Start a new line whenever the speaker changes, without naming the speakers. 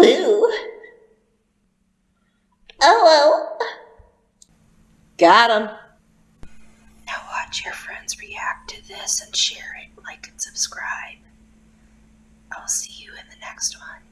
blue. Oh. Got him.
Now watch your friends react to this and share it, like and subscribe. I'll see you in the next one.